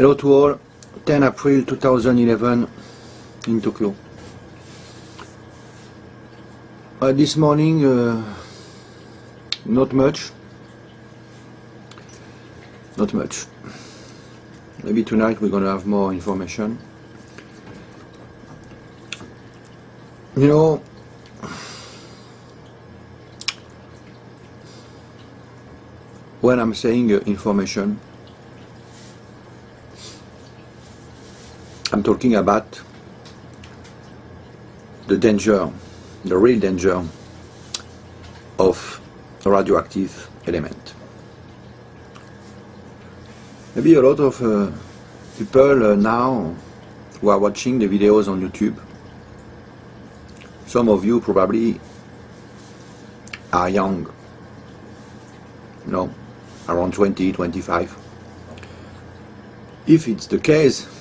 Hello to all. 10 April 2011 in Tokyo. Uh, this morning, uh, not much. Not much. Maybe tonight we're to have more information. You know, when I'm saying uh, information, I'm talking about the danger, the real danger of a radioactive element. Maybe a lot of uh, people uh, now who are watching the videos on YouTube, some of you probably are young, you know, around 20, 25. If it's the case,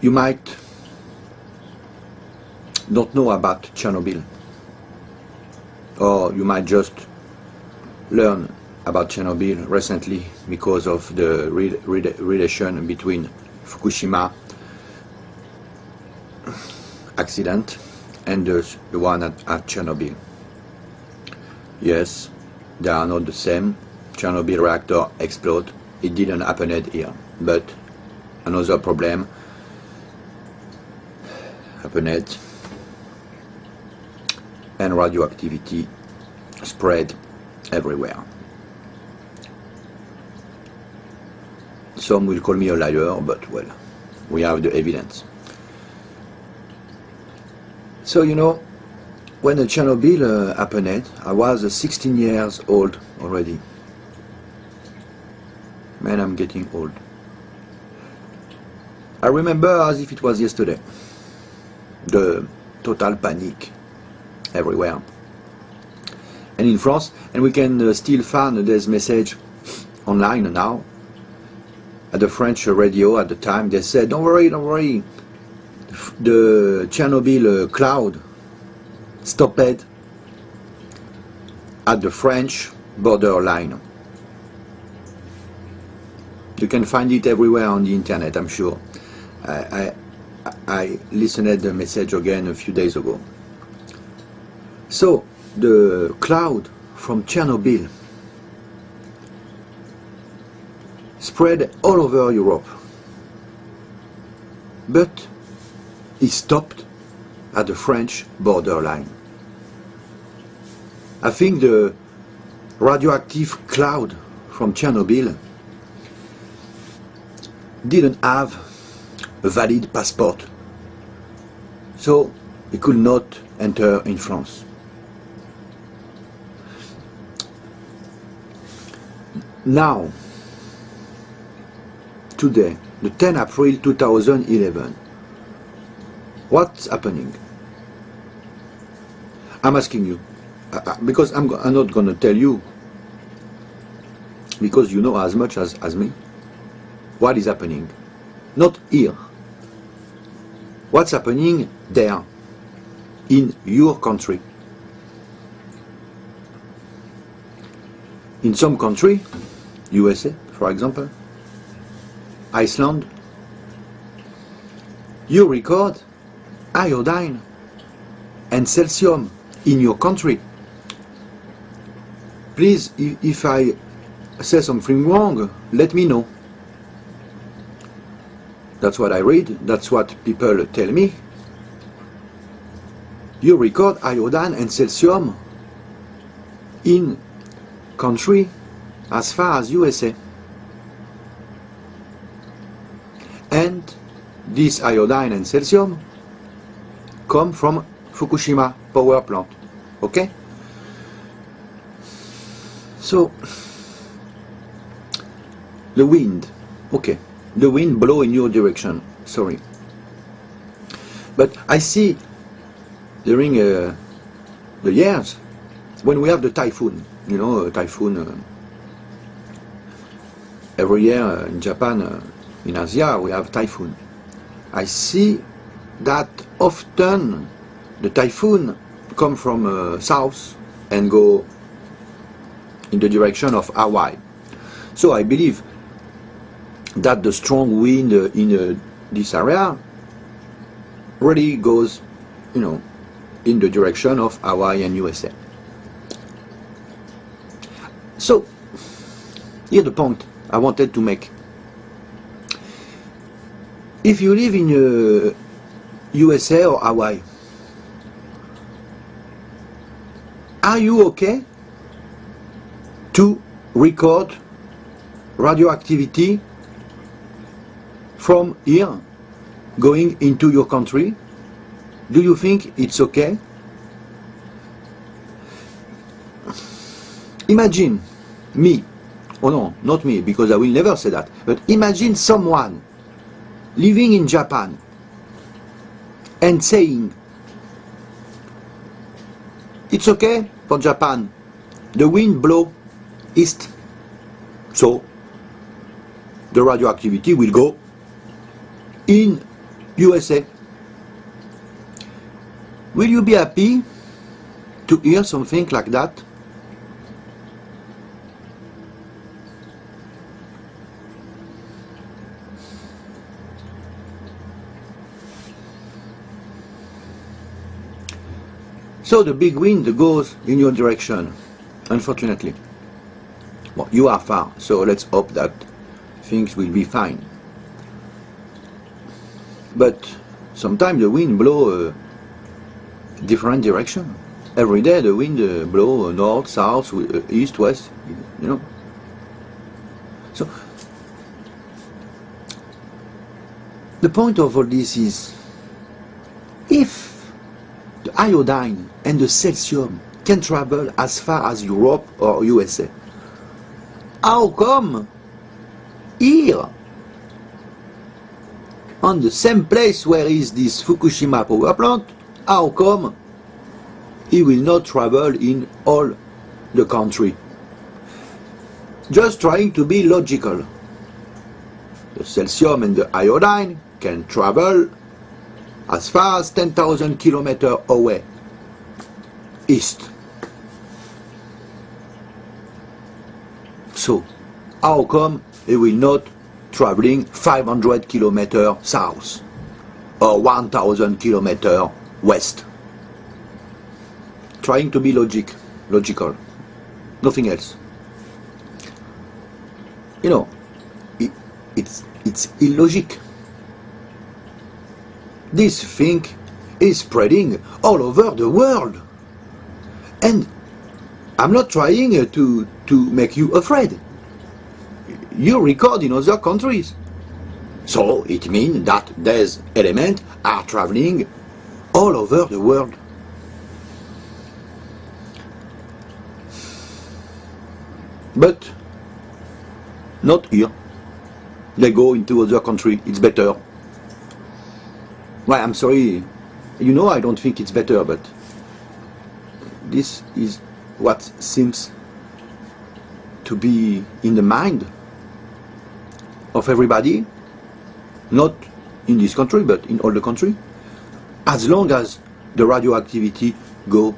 you might not know about Chernobyl or you might just learn about Chernobyl recently because of the re re relation between Fukushima accident and the, the one at, at Chernobyl. Yes, they are not the same. Chernobyl reactor explode. It didn't happen here, but another problem happened and radioactivity spread everywhere. Some will call me a liar, but well, we have the evidence. So you know, when the Chernobyl uh, happened, I was uh, 16 years old already. Man, I'm getting old. I remember as if it was yesterday. The total panic everywhere. And in France, and we can uh, still find this message online now. At the French radio at the time, they said, don't worry, don't worry. The Chernobyl uh, cloud stopped at the French border line. You can find it everywhere on the internet, I'm sure. I, I, I listened the message again a few days ago. So, the cloud from Chernobyl spread all over Europe. But it stopped at the French borderline. I think the radioactive cloud from Chernobyl didn't have a valid passport, so he could not enter in France. Now, today, the 10 April 2011, what's happening? I'm asking you, uh, uh because I'm, I'm not going to tell you, because you know as much as, as me, what is happening. Not here. What's happening there, in your country. In some country, USA, for example, Iceland, you record iodine and cesium in your country. Please, if I say something wrong, let me know. That's what I read, that's what people tell me. You record iodine and cesium in country as far as USA. And this iodine and cesium come from Fukushima power plant. Okay? So, the wind, okay, the wind blow in your direction, sorry. But I see during uh, the years, when we have the typhoon, you know, typhoon, uh, every year uh, in Japan, uh, in Asia, we have typhoon. I see that often the typhoon come from uh, south and go in the direction of Hawaii. So I believe that the strong wind uh, in uh, this area really goes, you know, in the direction of Hawaii and USA. So, here's the point I wanted to make. If you live in uh, USA or Hawaii, are you okay to record radioactivity from here going into your country? Do you think it's okay? Imagine me, oh no, not me, because I will never say that, but imagine someone living in Japan and saying, it's okay for Japan, the wind blow east, so the radioactivity will go in USA. Will you be happy to hear something like that? So the big wind goes in your direction, unfortunately. Well, you are far, so let's hope that things will be fine. But sometimes the wind blow a different direction. Every day the wind uh, blow north, south, uh, east, west, you know. So the point of all this is if the iodine and the cesium can travel as far as Europe or USA. How come here, on the same place where is this Fukushima power plant, how come he will not travel in all the country? Just trying to be logical. The cesium and the iodine can travel as far as 10,000 kilometers away, east. So, how come he will not traveling 500 kilometers south or 1000 kilometers west? Trying to be logic, logical, nothing else. You know, it, it's, it's illogic this thing is spreading all over the world. And I'm not trying to, to make you afraid. You record in other countries. So it means that these elements are traveling all over the world. But not here. They go into other country, it's better. Well, I'm sorry, you know I don't think it's better, but this is what seems to be in the mind of everybody, not in this country, but in all the country, as long as the radioactivity go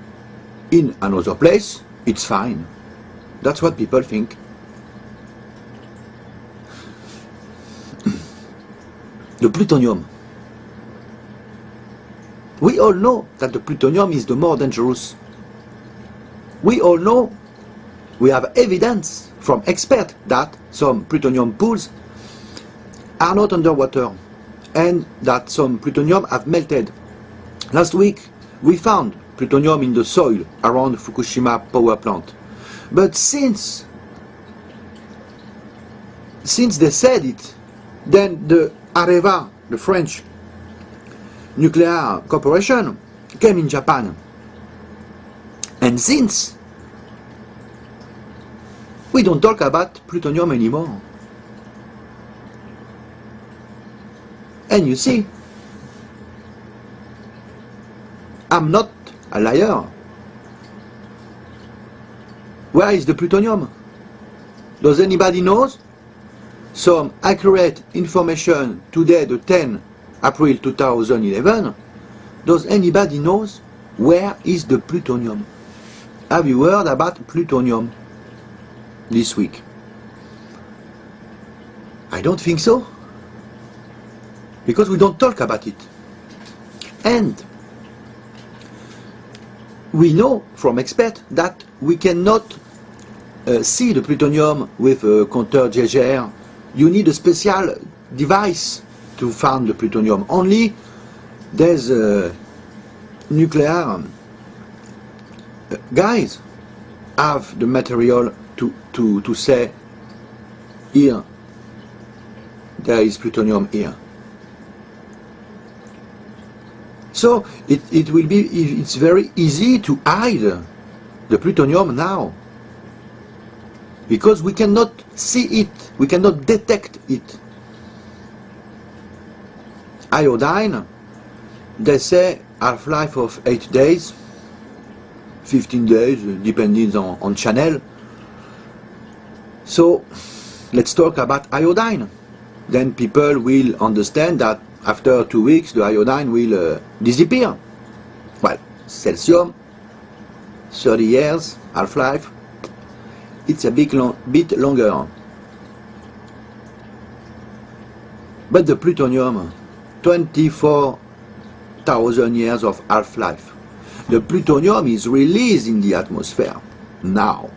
in another place, it's fine. That's what people think. the plutonium we all know that the plutonium is the more dangerous. We all know, we have evidence from experts that some plutonium pools are not underwater and that some plutonium have melted. Last week we found plutonium in the soil around Fukushima power plant. But since since they said it, then the Areva, the French nuclear corporation came in Japan. And since we don't talk about plutonium anymore. And you see, I'm not a liar. Where is the plutonium? Does anybody knows? Some accurate information today, the 10 April 2011, does anybody knows where is the plutonium? Have you heard about plutonium this week? I don't think so. Because we don't talk about it. And we know from experts that we cannot uh, see the plutonium with a compteur Geiger. You need a special device to find the plutonium. Only there's uh, nuclear um, guys have the material to, to, to say here there is plutonium here. So it, it will be, it's very easy to hide the plutonium now. Because we cannot see it, we cannot detect it. Iodine, they say half-life of 8 days, 15 days, depending on, on channel. So let's talk about iodine. Then people will understand that after two weeks the iodine will uh, disappear. Well, cesium, 30 years, half-life, it's a big long, bit longer. But the plutonium, 24,000 years of half-life. The plutonium is released in the atmosphere now.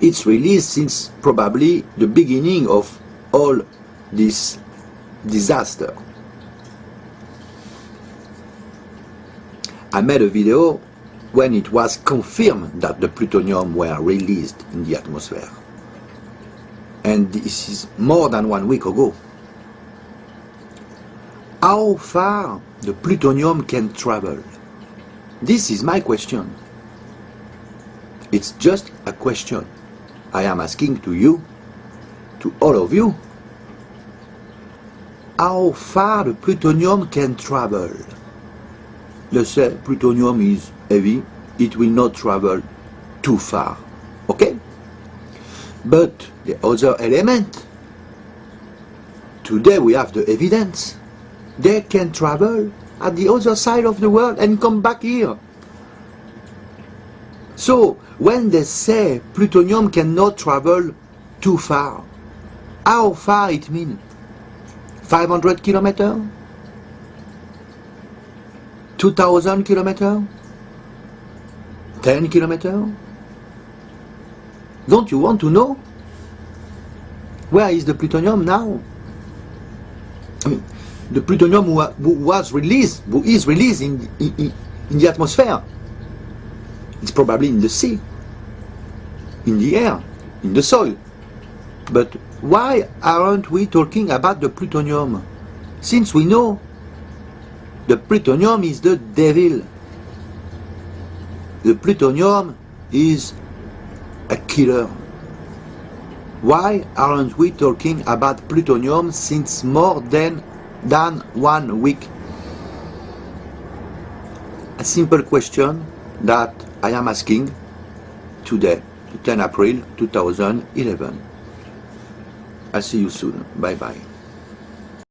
It's released since probably the beginning of all this disaster. I made a video when it was confirmed that the plutonium were released in the atmosphere. And this is more than one week ago. How far the plutonium can travel? This is my question. It's just a question I am asking to you, to all of you, how far the plutonium can travel. Let's say plutonium is heavy, it will not travel too far. Okay? But the other element, today we have the evidence, they can travel at the other side of the world and come back here. So, when they say plutonium cannot travel too far, how far it means? 500 kilometers? 2000 kilometers? 10 kilometers? Don't you want to know? Where is the plutonium now? I mean, the plutonium was released, who is released in, in, in the atmosphere, it's probably in the sea, in the air, in the soil. But why aren't we talking about the plutonium? Since we know the plutonium is the devil. The plutonium is a killer. Why aren't we talking about plutonium since more than, than one week? A simple question that I am asking today, 10 April 2011. I'll see you soon. Bye bye.